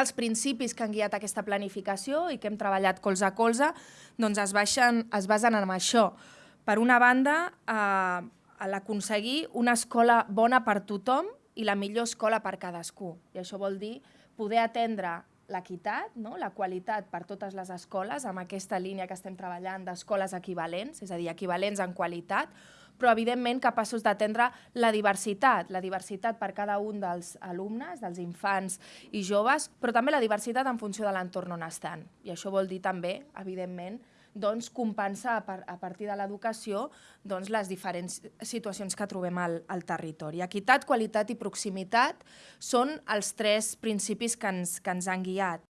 els principis que han guiat aquesta planificació i que hem treballat colze a colze doncs es, baixen, es basen en això. Per una banda, eh, l'aconseguir una escola bona per tothom i la millor escola per cadascú. I això vol dir poder atendre l'equitat, no? la qualitat per totes les escoles, amb aquesta línia que estem treballant d'escoles equivalents, és a dir, equivalents en qualitat, però evidentment capaços d'atendre la diversitat, la diversitat per cada un dels alumnes, dels infants i joves, però també la diversitat en funció de l'entorn on estan. I això vol dir també, evidentment, doncs, compensar a partir de l'educació doncs, les diferents situacions que trobem al, al territori. Equitat, qualitat i proximitat són els tres principis que ens, que ens han guiat.